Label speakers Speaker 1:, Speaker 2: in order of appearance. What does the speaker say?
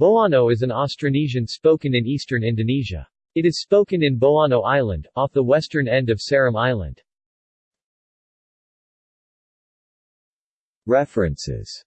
Speaker 1: Boano is an Austronesian spoken in eastern Indonesia. It is spoken in Boano Island, off the western end of Seram Island.
Speaker 2: References